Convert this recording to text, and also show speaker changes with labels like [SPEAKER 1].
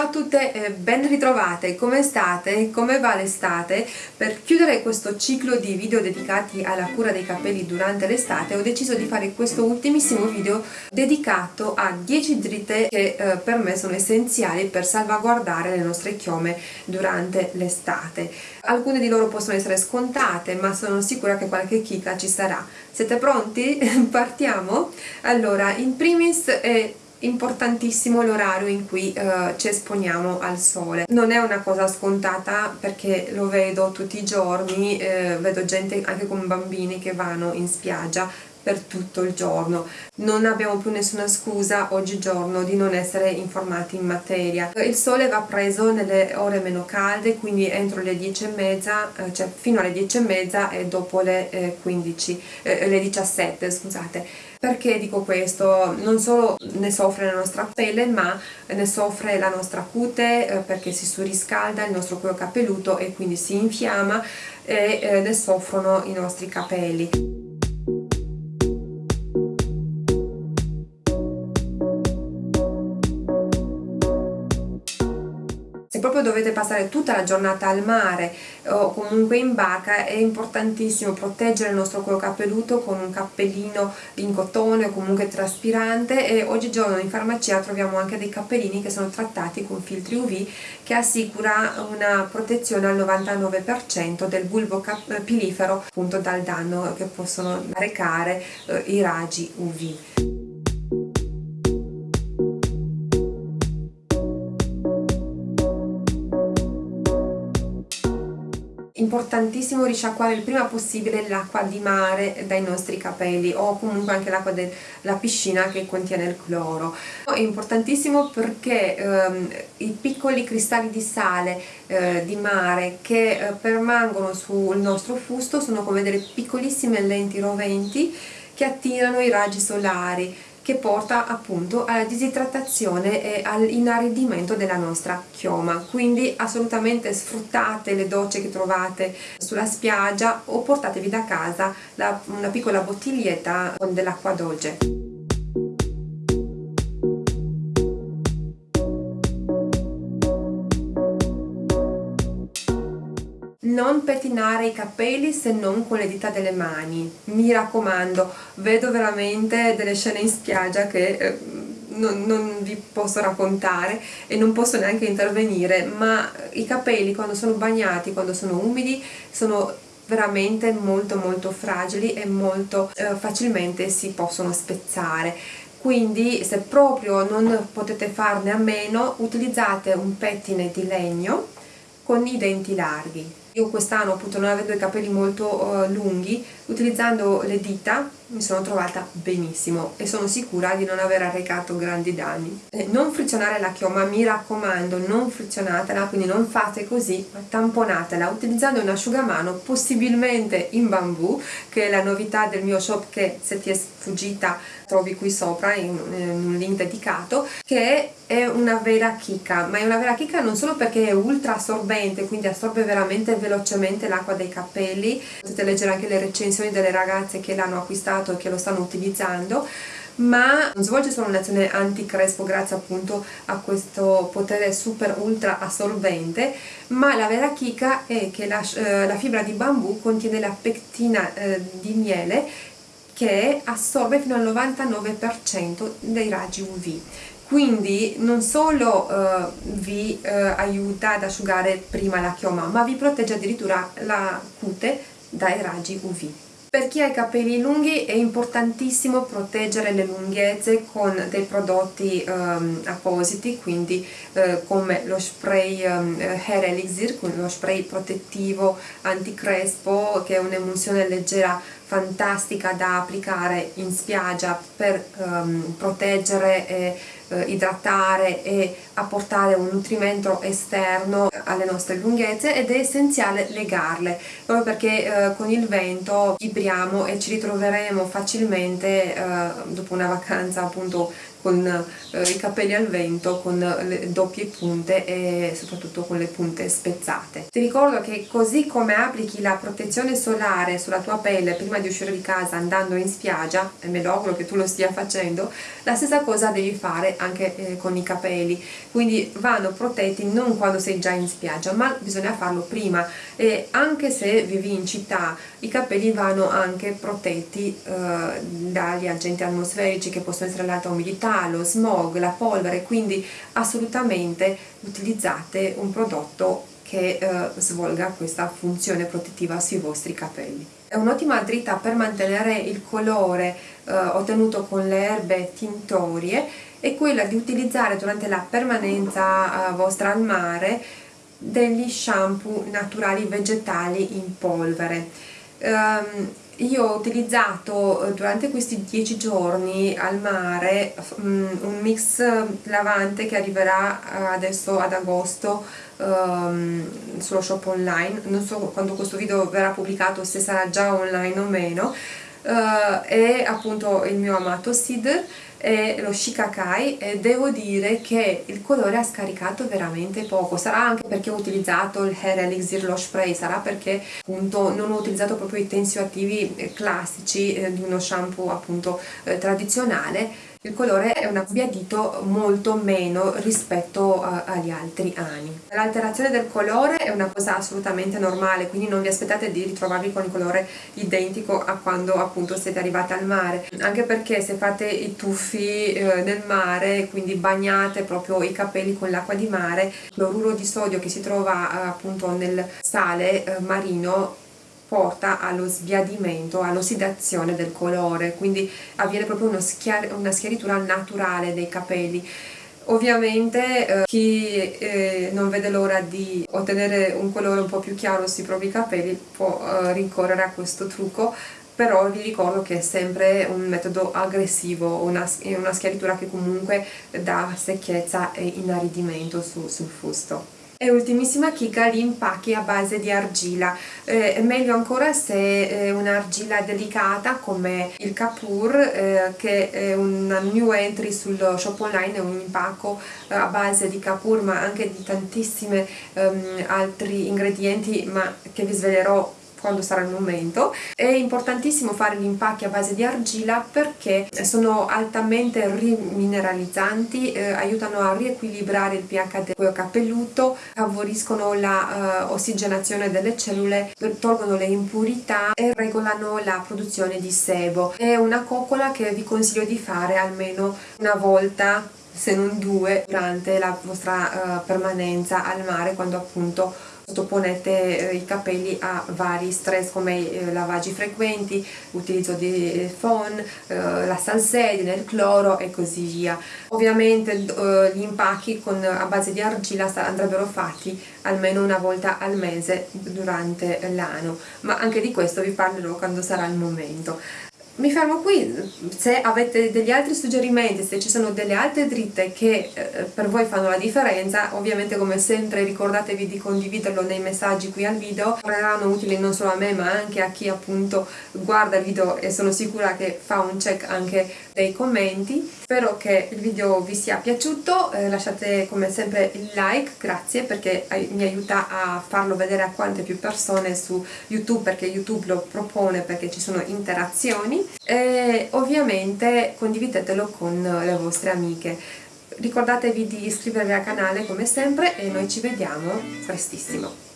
[SPEAKER 1] e ciao a tutte, eh, ben ritrovate, come state? Come va l'estate? Per chiudere questo ciclo di video dedicati alla cura dei capelli durante l'estate ho deciso di fare questo ultimissimo video dedicato a 10 dritte che eh, per me sono essenziali per salvaguardare le nostre chiome durante l'estate. Alcune di loro possono essere scontate ma sono sicura che qualche chicca ci sarà. Siete pronti? Partiamo? Allora, in primis è importantissimo l'orario in cui uh, ci esponiamo al sole. Non è una cosa scontata perché lo vedo tutti i giorni eh, vedo gente anche con bambini che vanno in spiaggia per tutto il giorno. Non abbiamo più nessuna scusa oggigiorno di non essere informati in materia. Il sole va preso nelle ore meno calde quindi entro le 10 e mezza eh, cioè fino alle 10 e mezza e dopo le eh, 15 eh, le 17 scusate perché dico questo? Non solo ne soffre la nostra pelle ma ne soffre la nostra cute eh, perché si surriscalda il nostro cuoio capelluto e quindi si infiamma e eh, ne soffrono i nostri capelli. Proprio dovete passare tutta la giornata al mare o comunque in barca è importantissimo proteggere il nostro cuoio capelluto con un cappellino in cotone o comunque traspirante e oggigiorno in farmacia troviamo anche dei cappellini che sono trattati con filtri UV che assicura una protezione al 99% del bulbo pilifero appunto dal danno che possono recare eh, i raggi UV. Importantissimo risciacquare il prima possibile l'acqua di mare dai nostri capelli o comunque anche l'acqua della piscina che contiene il cloro. È importantissimo perché ehm, i piccoli cristalli di sale eh, di mare che eh, permangono sul nostro fusto sono come delle piccolissime lenti roventi che attirano i raggi solari che porta appunto alla disidratazione e all'inaridimento della nostra chioma. Quindi assolutamente sfruttate le docce che trovate sulla spiaggia o portatevi da casa la, una piccola bottiglietta con dell'acqua dolce non pettinare i capelli se non con le dita delle mani. Mi raccomando vedo veramente delle scene in spiaggia che eh, non, non, vi posso raccontare e non posso neanche intervenire ma i capelli quando sono bagnati, quando sono umidi sono veramente molto molto fragili e molto eh, facilmente si possono spezzare. Quindi se proprio non potete farne a meno utilizzate un pettine di legno con i denti larghi io quest'anno appunto non avendo i capelli molto uh, lunghi, utilizzando le dita mi sono trovata benissimo e sono sicura di non aver arrecato grandi danni. Eh, non frizionare la chioma, mi raccomando, non frizionatela, quindi non fate così, ma tamponatela utilizzando un asciugamano possibilmente in bambù, che è la novità del mio shop che se ti è sfuggita trovi qui sopra in, in un link dedicato, che è una vera chicca, ma è una vera chicca non solo perché è ultra assorbente, quindi assorbe veramente velocemente l'acqua dei capelli, potete leggere anche le recensioni delle ragazze che l'hanno acquistato e che lo stanno utilizzando, ma non svolge solo un'azione anti-crespo grazie appunto a questo potere super ultra assorbente ma la vera chicca è che la, eh, la fibra di bambù contiene la pectina eh, di miele che assorbe fino al 99% dei raggi UV quindi non solo uh, vi uh, aiuta ad asciugare prima la chioma ma vi protegge addirittura la cute dai raggi UV per chi ha i capelli lunghi è importantissimo proteggere le lunghezze con dei prodotti um, appositi, quindi uh, come lo spray um, Hair Elixir, lo spray protettivo anticrespo che è un'emulsione leggera fantastica da applicare in spiaggia per um, proteggere e uh, idratare e apportare un nutrimento esterno alle nostre lunghezze ed è essenziale legarle proprio perché uh, con il vento vibriamo e ci ritroveremo facilmente uh, dopo una vacanza appunto con eh, i capelli al vento con le doppie punte e soprattutto con le punte spezzate. Ti ricordo che così come applichi la protezione solare sulla tua pelle prima di uscire di casa andando in spiaggia e me lo auguro che tu lo stia facendo la stessa cosa devi fare anche eh, con i capelli. Quindi vanno protetti non quando sei già in spiaggia ma bisogna farlo prima e anche se vivi in città i capelli vanno anche protetti eh, dagli agenti atmosferici che possono essere l'alta umidità, lo smog, la polvere quindi assolutamente utilizzate un prodotto che eh, svolga questa funzione protettiva sui vostri capelli. È un'ottima dritta per mantenere il colore eh, ottenuto con le erbe tintorie è quella di utilizzare durante la permanenza eh, vostra al mare degli shampoo naturali vegetali in polvere. Um, io ho utilizzato eh, durante questi 10 giorni al mare um, un mix lavante che arriverà eh, adesso ad agosto um, sullo shop online. Non so quando questo video verrà pubblicato se sarà già online o meno. Uh, è appunto il mio amato Sid e lo Shikakai e devo dire che il colore ha scaricato veramente poco. Sarà anche perché ho utilizzato il Hair Elixir lo spray sarà perché appunto non ho utilizzato proprio i tensioattivi eh, classici eh, di uno shampoo appunto eh, tradizionale il colore è un sbiadito molto meno rispetto a, agli altri anni. L'alterazione del colore è una cosa assolutamente normale, quindi non vi aspettate di ritrovarvi con il colore identico a quando appunto siete arrivate al mare, anche perché se fate i tuffi eh, nel mare, quindi bagnate proprio i capelli con l'acqua di mare, il cloruro di sodio che si trova eh, appunto nel sale eh, marino porta allo sbiadimento, all'ossidazione del colore, quindi avviene proprio schiar una schiaritura naturale dei capelli. Ovviamente eh, chi eh, non vede l'ora di ottenere un colore un po' più chiaro sui propri capelli può eh, rincorrere a questo trucco però vi ricordo che è sempre un metodo aggressivo, una, una schiaritura che comunque dà secchezza e inaridimento su, sul fusto. E ultimissima chicca gli impacchi a base di argilla, eh, è meglio ancora se è un'argilla delicata come il Kapur eh, che è un new entry sul shop online, è un impacco eh, a base di Kapur ma anche di tantissimi ehm, altri ingredienti ma che vi svelerò quando sarà il momento. È importantissimo fare gli impacchi a base di argilla perché sono altamente rimineralizzanti, eh, aiutano a riequilibrare il pH del cuoio capelluto, favoriscono la uh, ossigenazione delle cellule, tolgono le impurità e regolano la produzione di sebo. È una coccola che vi consiglio di fare almeno una volta se non due durante la vostra uh, permanenza al mare quando appunto sottoponete eh, i capelli a vari stress come eh, lavaggi frequenti, utilizzo di phon, eh, la salsedine, il cloro e così via. Ovviamente gli impacchi a base di argilla andrebbero fatti almeno una volta al mese durante l'anno, ma anche di questo vi parlerò quando sarà il momento mi fermo qui, se avete degli altri suggerimenti, se ci sono delle altre dritte che eh, per voi fanno la differenza, ovviamente come sempre ricordatevi di condividerlo nei messaggi qui al video, saranno utili non solo a me ma anche a chi appunto guarda il video e sono sicura che fa un check anche dei commenti. Spero che il video vi sia piaciuto, eh, lasciate come sempre il like, grazie perché mi aiuta a farlo vedere a quante più persone su YouTube perché YouTube lo propone perché ci sono interazioni e ovviamente condividetelo con le vostre amiche. Ricordatevi di iscrivervi al canale come sempre e noi ci vediamo prestissimo